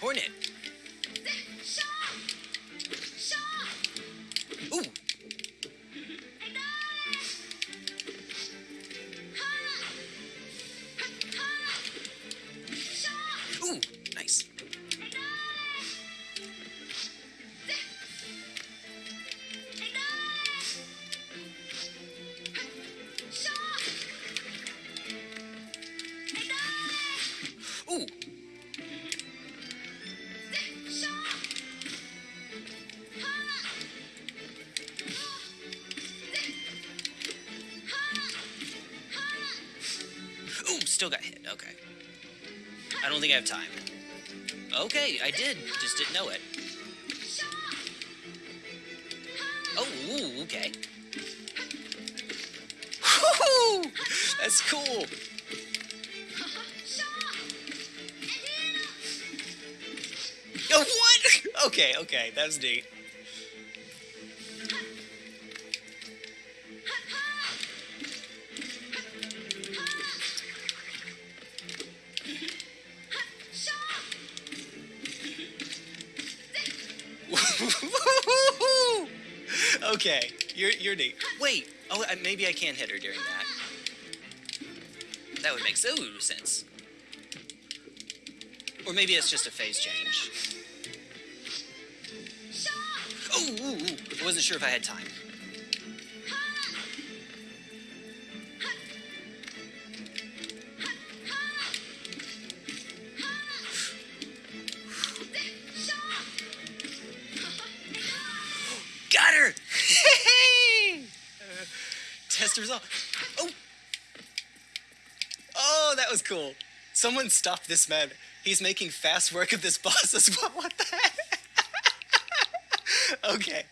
Hornet. Still got hit. Okay. I don't think I have time. Okay, I did. Just didn't know it. Oh, ooh, okay. Woo! That's cool. Oh, what? Okay, okay, that was neat. Okay, you're you're neat. Wait, oh, maybe I can hit her during that. That would make so sense. Or maybe it's just a phase change. Oh, ooh, ooh. I wasn't sure if I had time. Test result. Oh! Oh, that was cool. Someone stop this man. He's making fast work of this boss as well. What the heck? okay.